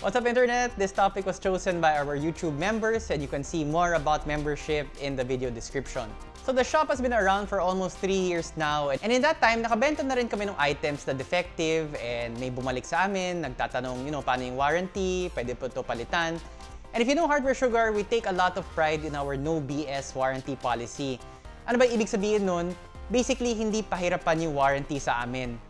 What's up internet? This topic was chosen by our YouTube members and you can see more about membership in the video description. So the shop has been around for almost 3 years now and in that time, nakabenta na rin kami ng items na defective and may bumalik sa amin, nagtatanong, you know, paano yung warranty, pwede po ito palitan. And if you know Hardware Sugar, we take a lot of pride in our no BS warranty policy. Ano ba ibig sabihin nun? Basically, hindi pahirapan yung warranty sa amin.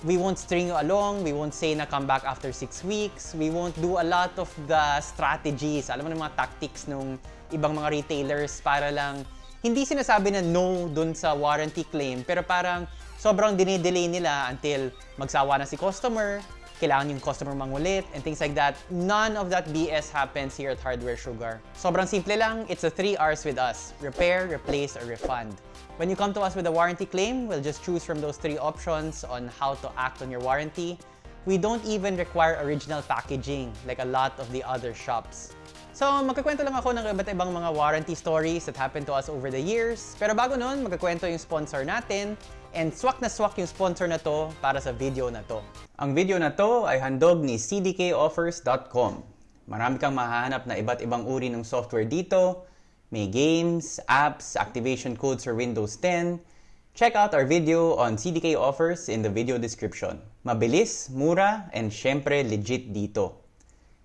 We won't string you along, we won't say na come back after 6 weeks, we won't do a lot of the strategies, alam mo ng mga tactics ng ibang mga retailers para lang hindi sinasabi na no dun sa warranty claim, pero parang sobrang dinedelay nila until magsawa na si customer, kailangan yung customer mangulit, and things like that. None of that BS happens here at Hardware Sugar. Sobrang simple lang, it's the 3 R's with us. Repair, replace, or refund. When you come to us with a warranty claim, we'll just choose from those three options on how to act on your warranty. We don't even require original packaging like a lot of the other shops. So, magkakwento lang ako ng iba't ibang mga warranty stories that happened to us over the years. Pero bago nun, magkakwento yung sponsor natin and swak na swak yung sponsor na to para sa video na to. Ang video na to ay handog ni cdkoffers.com. Marami kang mahahanap na iba't ibang uri ng software dito. May games, apps, activation codes for Windows 10. Check out our video on CDK offers in the video description. Mabilis, mura, and syempre legit dito.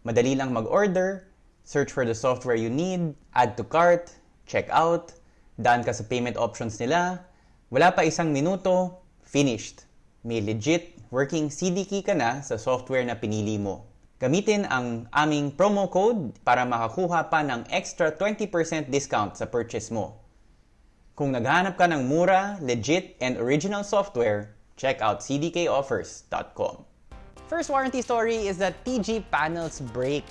Madali lang mag-order, search for the software you need, add to cart, check out, daan ka sa payment options nila, wala pa isang minuto, finished. May legit working CD key ka na sa software na pinili mo. Gamitin ang aming promo code para makakuha pa ng extra 20% discount sa purchase mo. Kung naghahanap ka ng mura, legit, and original software, check out cdkoffers.com. First warranty story is that TG panels break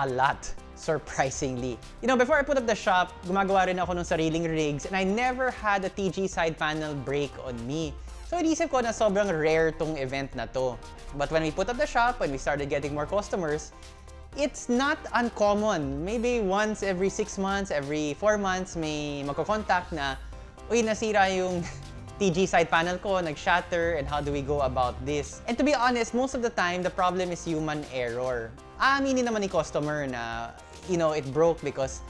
a lot, surprisingly. You know, before I put up the shop, gumagawa rin ako ng sariling rigs and I never had a TG side panel break on me. So, inisip ko na sobrang rare tong event na to. But when we put up the shop, when we started getting more customers, it's not uncommon. Maybe once every 6 months, every 4 months, may magkocontact na, uy, nasira yung TG side panel ko, nag-shatter, and how do we go about this? And to be honest, most of the time, the problem is human error. Aaminin naman ni customer na, you know, it broke because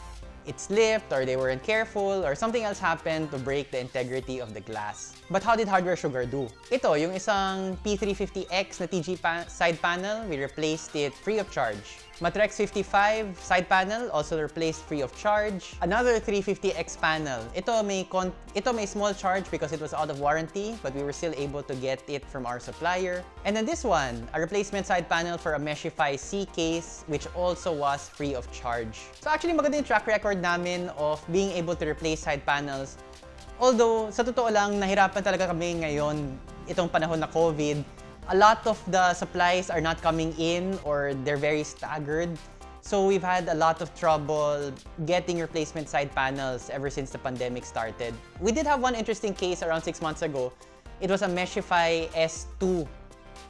it slipped or they weren't careful or something else happened to break the integrity of the glass. But how did Hardware Sugar do? Ito, yung isang P350X na TG pa side panel, we replaced it free of charge. Matrex 55 side panel also replaced free of charge. Another 350X panel. Ito may con ito may small charge because it was out of warranty, but we were still able to get it from our supplier. And then this one, a replacement side panel for a Meshify C case, which also was free of charge. So actually maganda yung track record namin of being able to replace side panels. Although, sa totoo lang, nahirapan talaga kami ngayon, itong panahon na COVID, a lot of the supplies are not coming in or they're very staggered. So we've had a lot of trouble getting replacement side panels ever since the pandemic started. We did have one interesting case around six months ago. It was a Meshify S2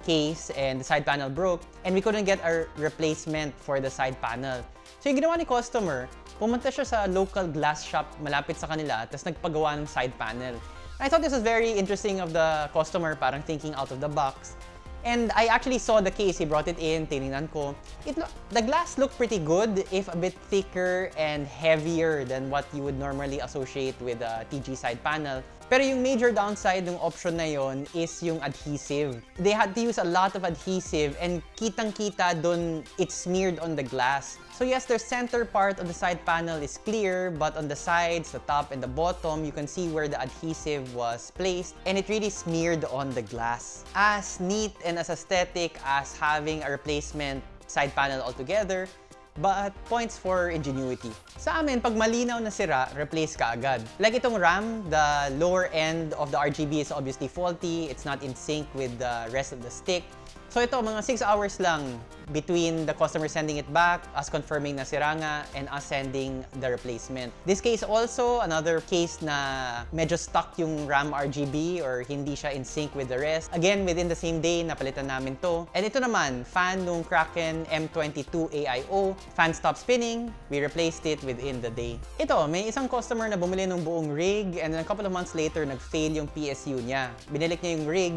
case and the side panel broke and we couldn't get a replacement for the side panel. So yung ginawa ni customer, pumunta siya sa local glass shop malapit sa kanila tapos nagpagawa ng side panel. I thought this was very interesting of the customer, parang thinking out of the box. And I actually saw the case, he brought it in, tinignan ko. It the glass looked pretty good, if a bit thicker and heavier than what you would normally associate with a TG side panel. Pero yung major downside ng option na yon is yung adhesive. They had to use a lot of adhesive and kitang-kita dun it's smeared on the glass. So yes, the center part of the side panel is clear, but on the sides, the top, and the bottom, you can see where the adhesive was placed, and it really smeared on the glass. As neat and as aesthetic as having a replacement side panel altogether, but points for ingenuity. Sa amin, pag malinaw na sira, replace ka agad. Like itong RAM, the lower end of the RGB is obviously faulty, it's not in sync with the rest of the stick. So ito, mga 6 hours lang between the customer sending it back, us confirming na sira nga, and us sending the replacement. This case also, another case na medyo stuck yung RAM RGB or hindi siya in sync with the rest. Again, within the same day, napalitan namin to. And ito naman, fan nung Kraken M22 AIO. Fan stopped spinning, we replaced it within the day. Ito, may isang customer na bumili ng buong rig and then a couple of months later, nag-fail yung PSU niya. Binilik niya yung rig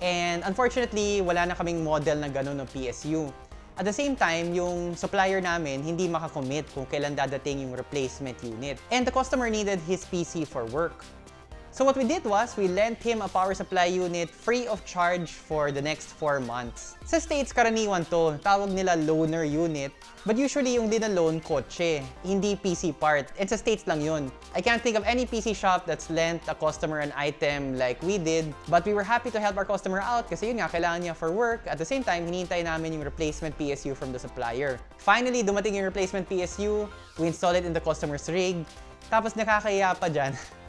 And unfortunately, wala na kaming model na ganun ng PSU. At the same time, yung supplier namin hindi makakommit kung kailan dadating yung replacement unit. And the customer needed his PC for work. So what we did was, we lent him a power supply unit free of charge for the next 4 months. Sa States, karaniwan to. Tawag nila loaner unit. But usually yung dinaloan, kotse. Hindi PC part. And sa States lang yun. I can't think of any PC shop that's lent a customer an item like we did. But we were happy to help our customer out kasi yun nga, kailangan niya for work. At the same time, hinihintay namin yung replacement PSU from the supplier. Finally, dumating yung replacement PSU. We installed it in the customer's rig. Tapos nakakaya pa dyan.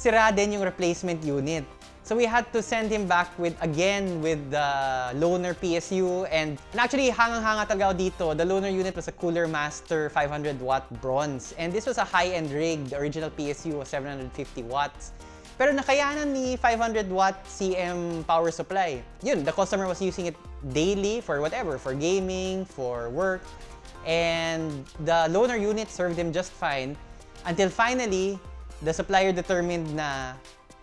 sira din yung replacement unit. So we had to send him back with again with the loaner PSU and, and actually hangang-hanga talaga dito. The loaner unit was a Cooler Master 500 watt bronze and this was a high-end rig. The original PSU was 750 watts. Pero nakayanan ni 500 watt CM power supply. Yun, the customer was using it daily for whatever, for gaming, for work. And the loaner unit served him just fine until finally the supplier determined na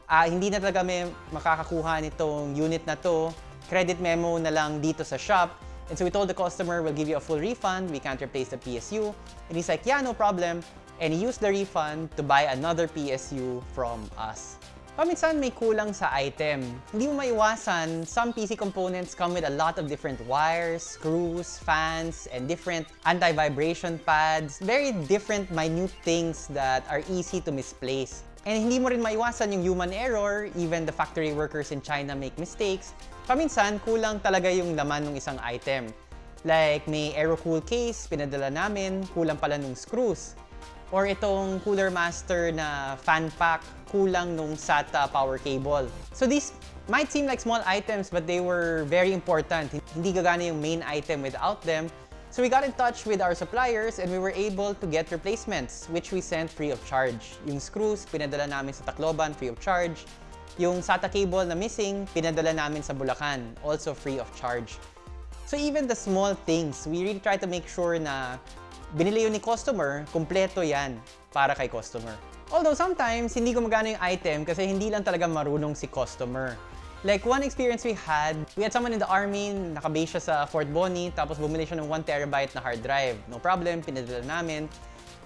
ah, hindi na talaga may makakakuha nitong unit na to, credit memo na lang dito sa shop. And so we told the customer, we'll give you a full refund, we can't replace the PSU. And he's like, yeah, no problem. And he used the refund to buy another PSU from us. Paminsan may kulang sa item. Hindi mo maiwasan, some PC components come with a lot of different wires, screws, fans, and different anti-vibration pads. Very different minute things that are easy to misplace. And hindi mo rin maiwasan yung human error, even the factory workers in China make mistakes. Paminsan, kulang talaga yung laman ng isang item. Like, may aerocool case, pinadala namin, kulang pala nung screws. Or itong Cooler Master na fan pack, kulang nung SATA power cable. So these might seem like small items, but they were very important. Hindi gagana yung main item without them. So we got in touch with our suppliers and we were able to get replacements, which we sent free of charge. Yung screws, pinadala namin sa Tacloban, free of charge. Yung SATA cable na missing, pinadala namin sa Bulacan, also free of charge. So even the small things, we really try to make sure na binili yun ni customer, kumpleto yan para kay customer. Although sometimes, hindi gumagana yung item kasi hindi lang talaga marunong si customer. Like one experience we had, we had someone in the army, nakabase siya sa Fort Bonnie, tapos bumili siya ng 1 terabyte na hard drive. No problem, pinadala namin.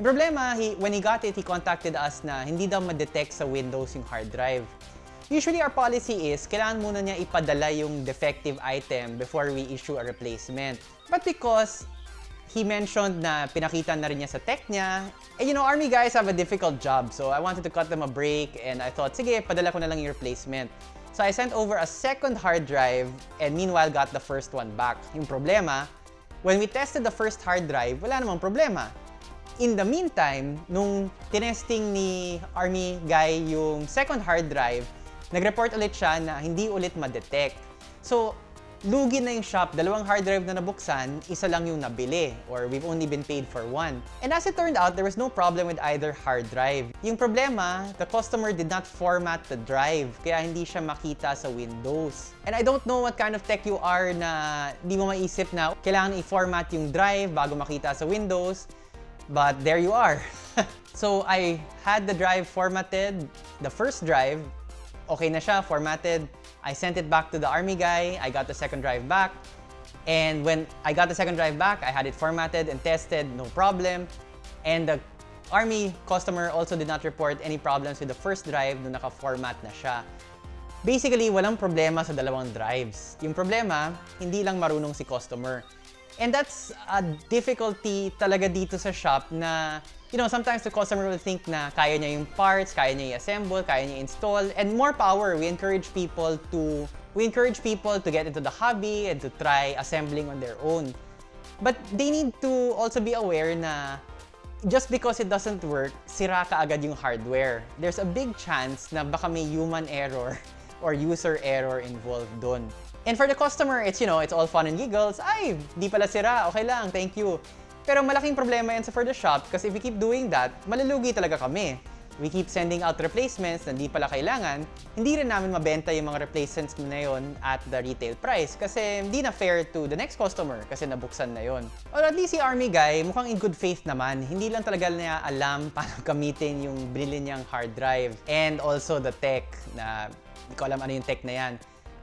Problema, he, when he got it, he contacted us na hindi daw ma-detect sa Windows yung hard drive. Usually our policy is, kailangan muna niya ipadala yung defective item before we issue a replacement. But because he mentioned na pinakita na rin niya sa tech niya. And you know, army guys have a difficult job, so I wanted to cut them a break and I thought, sige, padala ko na lang yung replacement. So I sent over a second hard drive and meanwhile got the first one back. Yung problema, when we tested the first hard drive, wala namang problema. In the meantime, nung tinesting ni Army guy yung second hard drive, nag-report ulit siya na hindi ulit ma-detect. So, lugi na yung shop, dalawang hard drive na nabuksan, isa lang yung nabili, or we've only been paid for one. And as it turned out, there was no problem with either hard drive. Yung problema, the customer did not format the drive, kaya hindi siya makita sa Windows. And I don't know what kind of tech you are na di mo maisip na kailangan i-format yung drive bago makita sa Windows, but there you are. so I had the drive formatted, the first drive, okay na siya, formatted, I sent it back to the army guy. I got the second drive back. And when I got the second drive back, I had it formatted and tested, no problem. And the army customer also did not report any problems with the first drive nung naka-format na siya. Basically, walang problema sa dalawang drives. Yung problema, hindi lang marunong si customer. And that's a difficulty talaga dito sa shop na you know, sometimes the customer will think na kaya niya yung parts, kaya niya i-assemble, kaya niya install, and more power. We encourage people to we encourage people to get into the hobby and to try assembling on their own. But they need to also be aware na just because it doesn't work, sira ka agad yung hardware. There's a big chance na baka may human error or user error involved doon. And for the customer, it's, you know, it's all fun and giggles. Ay, di pala sira, okay lang, thank you. Pero malaking problema yan sa for the shop kasi if we keep doing that, malulugi talaga kami. We keep sending out replacements na hindi pala kailangan, hindi rin namin mabenta yung mga replacements na yon at the retail price kasi hindi na fair to the next customer kasi nabuksan na yon. Or at least si Army Guy, mukhang in good faith naman. Hindi lang talaga niya alam paano gamitin yung binili niyang hard drive and also the tech na hindi ko alam ano yung tech na yan.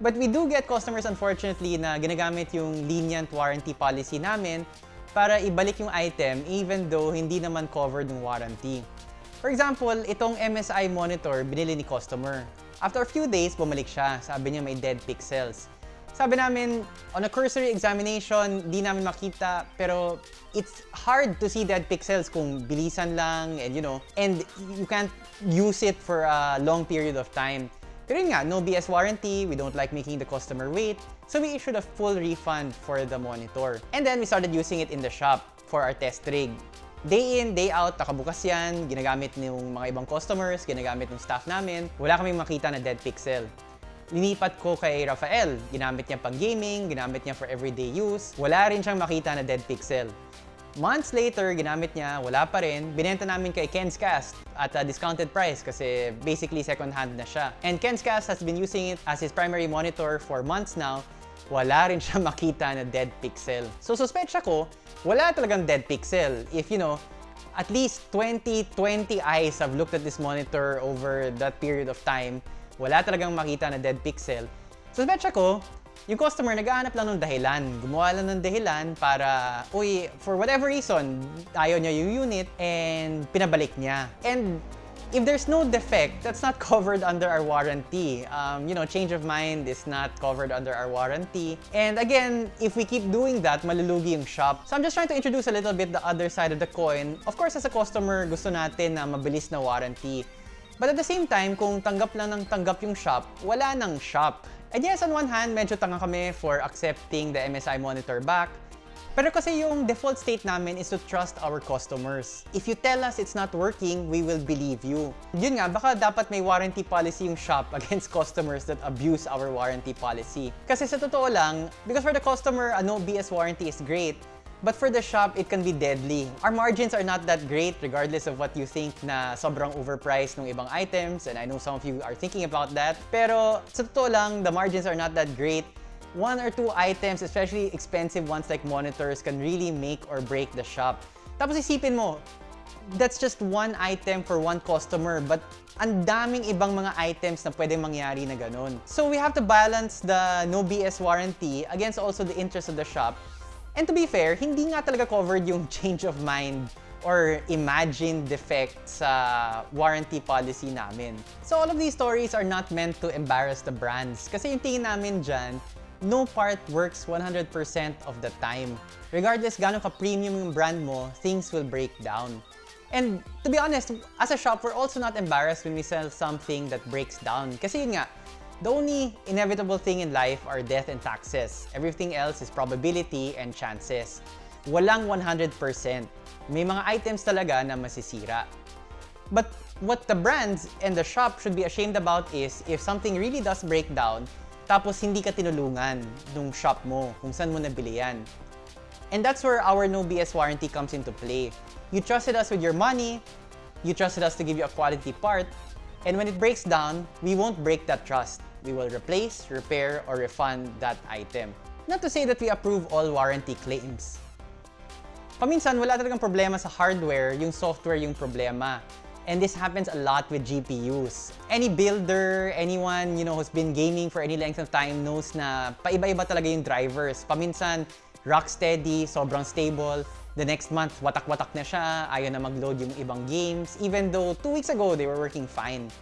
But we do get customers unfortunately na ginagamit yung lenient warranty policy namin para ibalik yung item even though hindi naman covered ng warranty. For example, itong MSI monitor binili ni customer. After a few days, bumalik siya. Sabi niya may dead pixels. Sabi namin, on a cursory examination, di namin makita, pero it's hard to see dead pixels kung bilisan lang and you know, and you can't use it for a long period of time. Pero yun nga, no BS warranty, we don't like making the customer wait, so we issued a full refund for the monitor. And then we started using it in the shop for our test rig. Day in, day out, nakabukas yan, ginagamit ng mga ibang customers, ginagamit ng staff namin. Wala kaming makita na dead pixel. Linipat ko kay Rafael. Ginamit niya pang gaming, ginamit niya for everyday use. Wala rin siyang makita na dead pixel. Months later, ginamit niya, wala pa rin. Binenta namin kay Ken's Cast at a discounted price kasi basically second hand na siya. And Ken's Cast has been using it as his primary monitor for months now. Wala rin siya makita na dead pixel. So suspetsya ko, wala talagang dead pixel. If you know, at least 20, 20 eyes have looked at this monitor over that period of time wala talagang makita na dead pixel. So, betcha ko, yung customer naghahanap lang ng dahilan. Gumawa lang ng dahilan para, uy, for whatever reason, ayaw niya yung unit and pinabalik niya. And if there's no defect, that's not covered under our warranty. Um, you know, change of mind is not covered under our warranty. And again, if we keep doing that, malulugi yung shop. So I'm just trying to introduce a little bit the other side of the coin. Of course, as a customer, gusto natin na mabilis na warranty. But at the same time, kung tanggap lang ng tanggap yung shop, wala nang shop. And yes, on one hand, medyo tanga kami for accepting the MSI monitor back. Pero kasi yung default state namin is to trust our customers. If you tell us it's not working, we will believe you. Yun nga, baka dapat may warranty policy yung shop against customers that abuse our warranty policy. Kasi sa totoo lang, because for the customer, a no BS warranty is great, But for the shop, it can be deadly. Our margins are not that great regardless of what you think na sobrang overpriced ng ibang items and I know some of you are thinking about that. Pero sa totoo lang, the margins are not that great. One or two items, especially expensive ones like monitors, can really make or break the shop. Tapos isipin mo, that's just one item for one customer but ang daming ibang mga items na pwedeng mangyari na ganun. So we have to balance the no BS warranty against also the interest of the shop And to be fair, hindi nga talaga covered yung change of mind or imagined defect sa warranty policy namin. So all of these stories are not meant to embarrass the brands. Kasi yung tingin namin dyan, no part works 100% of the time. Regardless gano'ng ka-premium yung brand mo, things will break down. And to be honest, as a shop, we're also not embarrassed when we sell something that breaks down. Kasi yun nga, The only inevitable thing in life are death and taxes. Everything else is probability and chances. Walang 100%. May mga items talaga na masisira. But what the brands and the shop should be ashamed about is if something really does break down, tapos hindi ka tinulungan nung shop mo, kung saan mo nabili yan. And that's where our no BS warranty comes into play. You trusted us with your money, you trusted us to give you a quality part, and when it breaks down, we won't break that trust we will replace, repair, or refund that item. Not to say that we approve all warranty claims. Paminsan, wala talagang problema sa hardware, yung software yung problema. And this happens a lot with GPUs. Any builder, anyone you know who's been gaming for any length of time knows na paiba-iba talaga yung drivers. Paminsan, rock steady, sobrang stable. The next month, watak-watak na siya, ayaw na mag-load yung ibang games, even though two weeks ago, they were working fine.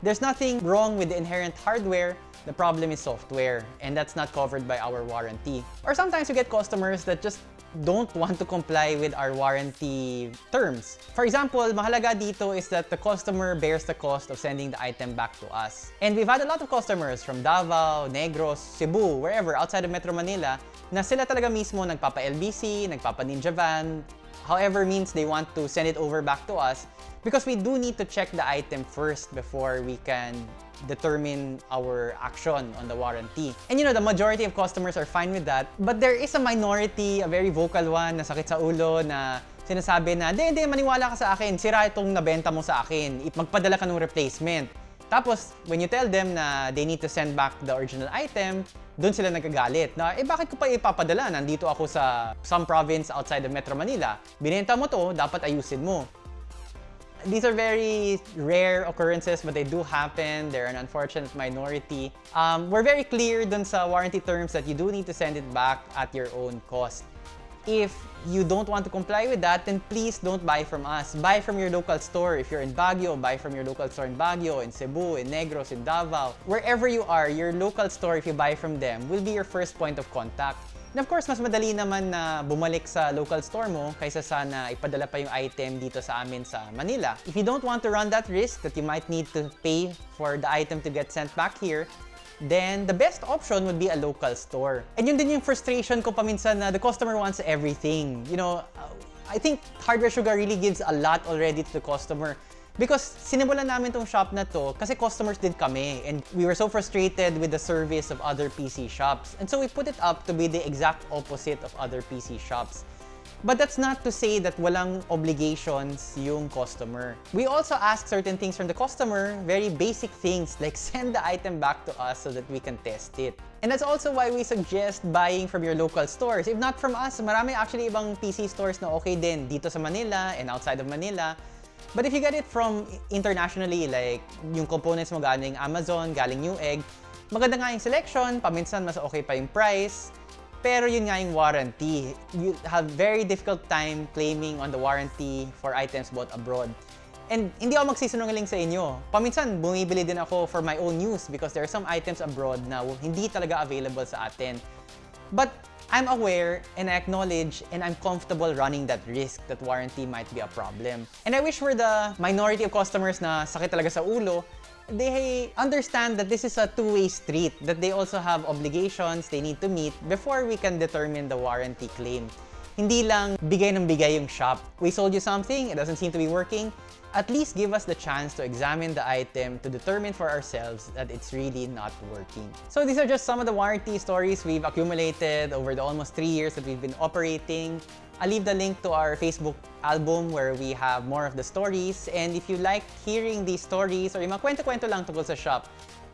There's nothing wrong with the inherent hardware, the problem is software, and that's not covered by our warranty. Or sometimes you get customers that just don't want to comply with our warranty terms. For example, mahalaga dito is that the customer bears the cost of sending the item back to us. And we've had a lot of customers from Davao, Negros, Cebu, wherever outside of Metro Manila na sila talaga mismo nagpapa-LBC, nagpapa-Ninja Van, however means they want to send it over back to us because we do need to check the item first before we can determine our action on the warranty. And you know, the majority of customers are fine with that, but there is a minority, a very vocal one, na sakit sa ulo, na sinasabi na, hindi, hindi, maniwala ka sa akin, sira itong nabenta mo sa akin, magpadala ka ng replacement. Tapos, when you tell them na they need to send back the original item, doon sila nagagalit na, eh bakit ko pa ipapadala? Nandito ako sa some province outside of Metro Manila. Binenta mo to, dapat ayusin mo. These are very rare occurrences, but they do happen. They're an unfortunate minority. Um, we're very clear dun sa warranty terms that you do need to send it back at your own cost. If you don't want to comply with that, then please don't buy from us. Buy from your local store. If you're in Baguio, buy from your local store in Baguio, in Cebu, in Negros, in Davao. Wherever you are, your local store, if you buy from them, will be your first point of contact. And of course, mas madali naman na bumalik sa local store mo kaysa sana ipadala pa yung item dito sa amin sa Manila. If you don't want to run that risk that you might need to pay for the item to get sent back here, then the best option would be a local store. And yun din yung frustration ko paminsan na the customer wants everything. You know, I think Hardware Sugar really gives a lot already to the customer. Because sinimulan namin tong shop na to kasi customers din kami and we were so frustrated with the service of other PC shops. And so we put it up to be the exact opposite of other PC shops. But that's not to say that walang obligations yung customer. We also ask certain things from the customer, very basic things like send the item back to us so that we can test it. And that's also why we suggest buying from your local stores. If not from us, marami actually ibang PC stores na okay din dito sa Manila and outside of Manila. But if you get it from internationally, like yung components mo galing Amazon, galing Newegg, maganda nga yung selection, paminsan mas okay pa yung price, pero yun nga yung warranty. You have very difficult time claiming on the warranty for items bought abroad. And hindi ako magsisinungaling sa inyo. Paminsan, bumibili din ako for my own use because there are some items abroad na hindi talaga available sa atin. But I'm aware and I acknowledge and I'm comfortable running that risk that warranty might be a problem. And I wish for the minority of customers na sakit talaga sa ulo, they understand that this is a two-way street, that they also have obligations they need to meet before we can determine the warranty claim. Hindi lang bigay ng bigay yung shop. We sold you something, it doesn't seem to be working, at least give us the chance to examine the item to determine for ourselves that it's really not working. So these are just some of the warranty stories we've accumulated over the almost three years that we've been operating. I'll leave the link to our Facebook album where we have more of the stories. And if you like hearing these stories or yung mga kwento-kwento lang tungkol sa shop,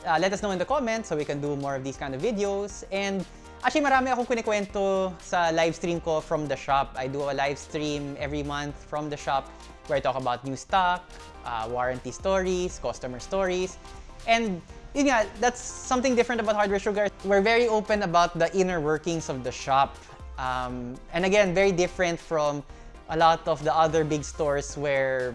uh, let us know in the comments so we can do more of these kind of videos. And actually, marami akong kinikwento sa live stream ko from the shop. I do a live stream every month from the shop where I talk about new stock, uh, warranty stories, customer stories. And yun nga, that's something different about Hardware Sugar. We're very open about the inner workings of the shop. Um, and again, very different from a lot of the other big stores where,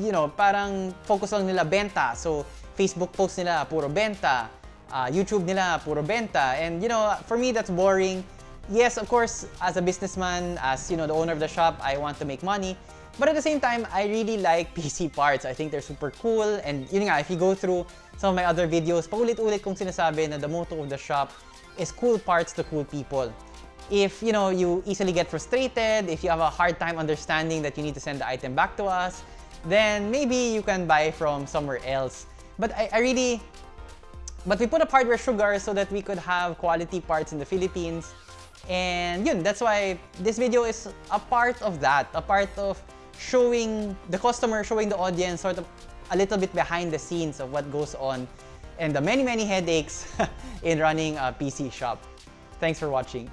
you know, parang focus lang nila benta. So, Facebook post nila, puro benta. Uh, YouTube nila, puro benta. And, you know, for me, that's boring. Yes, of course, as a businessman, as, you know, the owner of the shop, I want to make money. But at the same time, I really like PC parts. I think they're super cool. And yun nga, if you go through some of my other videos, paulit-ulit kong sinasabi na the motto of the shop is cool parts to cool people. If you know you easily get frustrated, if you have a hard time understanding that you need to send the item back to us, then maybe you can buy from somewhere else. But I, I really, but we put up hardware sugar so that we could have quality parts in the Philippines. And yun, that's why this video is a part of that, a part of showing the customer, showing the audience sort of a little bit behind the scenes of what goes on and the many, many headaches in running a PC shop. Thanks for watching.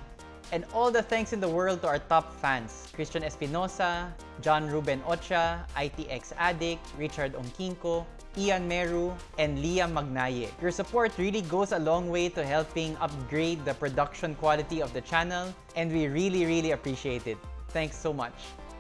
And all the thanks in the world to our top fans, Christian Espinosa, John Ruben Ocha, ITX Addict, Richard Onkinko, Ian Meru, and Liam Magnaye. Your support really goes a long way to helping upgrade the production quality of the channel, and we really, really appreciate it. Thanks so much.